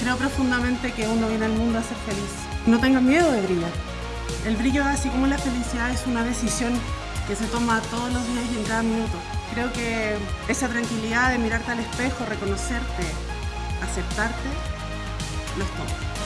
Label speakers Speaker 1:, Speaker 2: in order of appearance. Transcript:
Speaker 1: Creo profundamente que uno viene al mundo a ser feliz. No tengas miedo de brillar. El brillo, así como la felicidad, es una decisión que se toma todos los días y en cada minuto. Creo que esa tranquilidad de mirarte al espejo, reconocerte, aceptarte, lo es todo.